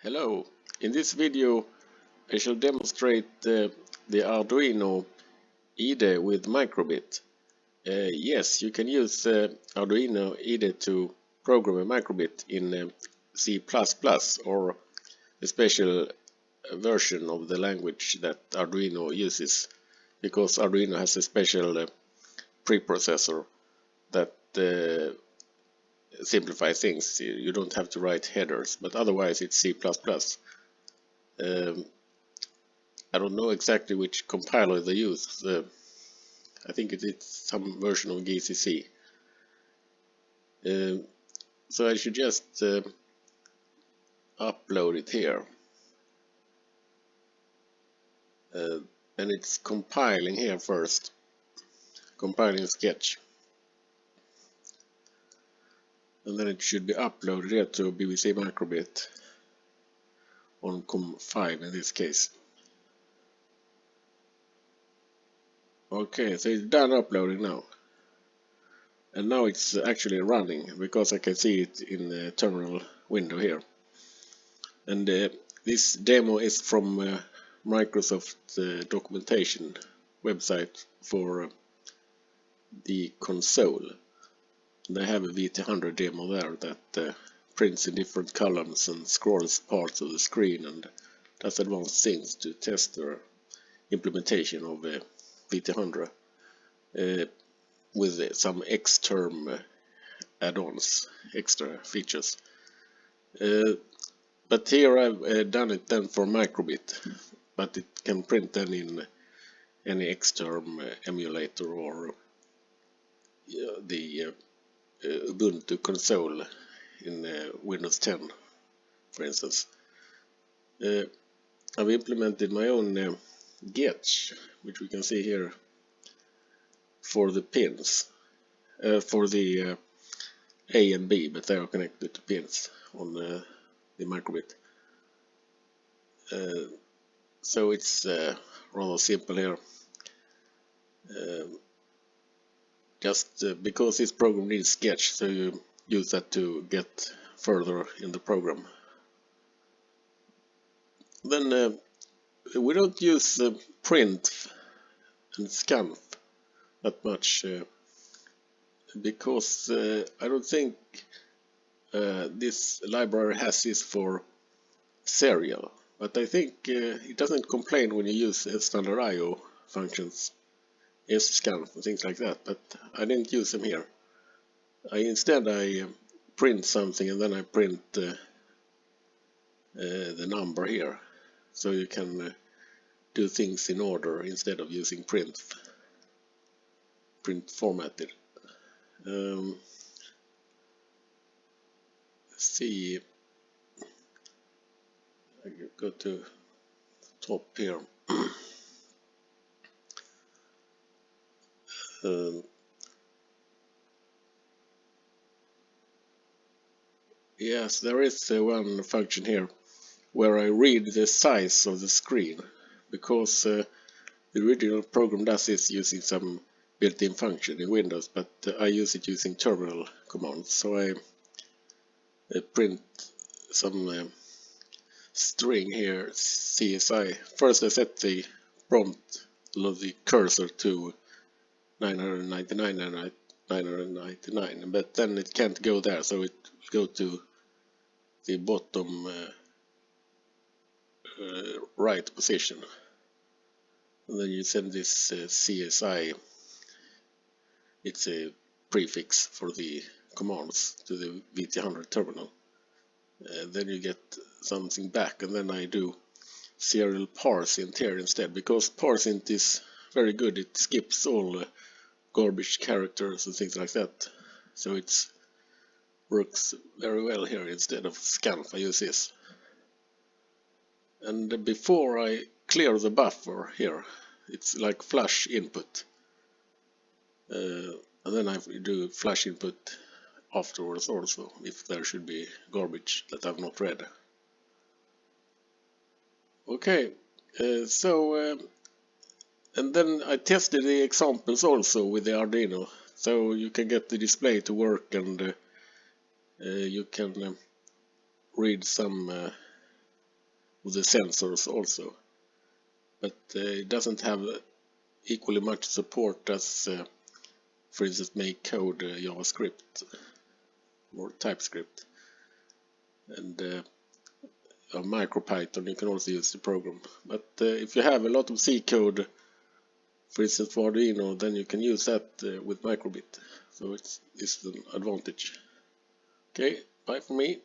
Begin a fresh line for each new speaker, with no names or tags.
Hello, in this video I shall demonstrate uh, the Arduino IDE with microbit. Uh, yes, you can use uh, Arduino IDE to program a microbit in uh, C++ or a special version of the language that Arduino uses because Arduino has a special uh, preprocessor that uh, simplify things. You don't have to write headers, but otherwise it's C++. Um, I don't know exactly which compiler they use. I think it's some version of GCC. Uh, so I should just uh, upload it here. Uh, and it's compiling here first. Compiling Sketch and then it should be uploaded here to BBC Microbit on COM5 in this case. Okay, so it's done uploading now. And now it's actually running because I can see it in the terminal window here. And uh, this demo is from uh, Microsoft uh, documentation website for uh, the console. They have a VT100 demo there that uh, prints in different columns and scrolls parts of the screen and does advanced things to test their implementation of uh, VT100 uh, with some X-term uh, add-ons, extra features. Uh, but here I've uh, done it then for microbit, but it can print then in any X-term emulator or the uh, Ubuntu console in uh, Windows 10 for instance. Uh, I've implemented my own Getch which we can see here for the pins for the A and B but they are connected to pins on the, the microbit. Uh, so it's uh, rather simple here. Just uh, because this program needs sketch so you use that to get further in the program. Then uh, we don't use uh, print and scanf that much uh, because uh, I don't think uh, this library has this for serial. But I think it doesn't complain when you use standard IO functions scan and things like that, but I didn't use them here. I instead I uh, print something and then I print uh, uh, the number here, so you can uh, do things in order instead of using print print formatted. Um, see, I go to top here. Um, yes, there is uh, one function here where I read the size of the screen because uh, the original program does this using some built-in function in Windows but uh, I use it using terminal commands. So I uh, print some uh, string here CSI first I set the prompt of the cursor to 999 and 999 but then it can't go there so it go to the bottom uh, uh, right position. And then you send this uh, CSI it's a prefix for the commands to the VT100 terminal. Uh, then you get something back and then I do serial parse parseInt here instead because parse parseInt is very good it skips all garbage characters and things like that. So it works very well here instead of scanf I use this. And before I clear the buffer here, it's like flush input. Uh, and then I do flush input afterwards also, if there should be garbage that I've not read. Okay, uh, so um, and then I tested the examples also with the Arduino. So you can get the display to work and uh, uh, you can uh, read some uh, with the sensors also. But uh, it doesn't have equally much support as uh, for instance MakeCode uh, JavaScript or TypeScript. And uh, MicroPython you can also use the program. But uh, if you have a lot of C code for instance for Arduino then you can use that uh, with microbit. So it's, it's an advantage. Okay bye for me